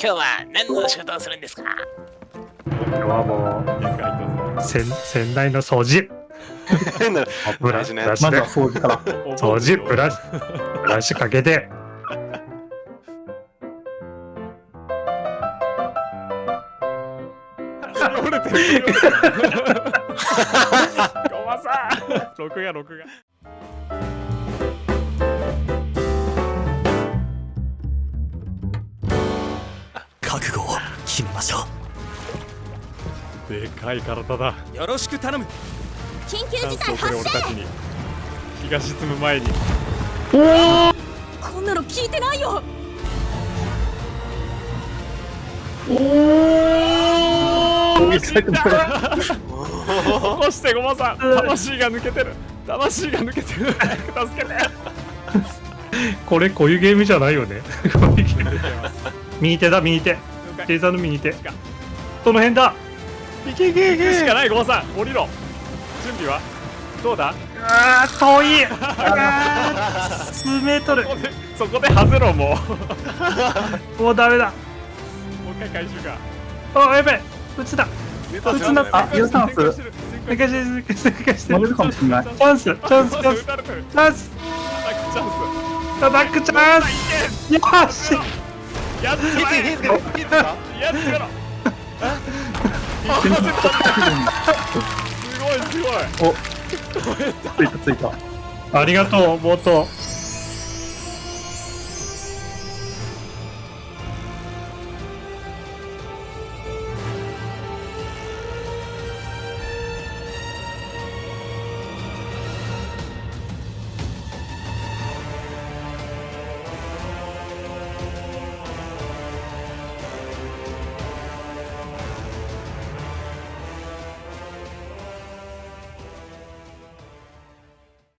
今日は何の仕事をするんですか？今日はもう洗洗台の 掃除。ブラシでまずは掃除か。ら。掃除ブラシブラシかけて。折れてる。ごまさん。録画録画。決めましょうでかい体だ。よろしく頼む緊急事態発これ俺たちに。気が沈む前に。生こんなの聞いてないよ死んだ起こしてごまさん。魂が抜けてる。魂が抜けてる。早く助けて。これこういうゲームじゃないよね右手だ右手ケイさんの右手どの辺だ。いけいけいけ。しかないごまさん。降りろ。準備は？どうだ？あー遠い。あー数メートルそこで外ろもう。も もうダメだ。う一回回収か。あやべえ。撃つだ。撃つなあ、ユータンス、抜かしてして抜かして。乗れる。かもしれない。チャンスチャンス。チャンス。チャンス。アタックチャンス。よーしやっちまえ火つけて火つけたやっつけろ。すごいすごい。ついたついた。ありがとうボート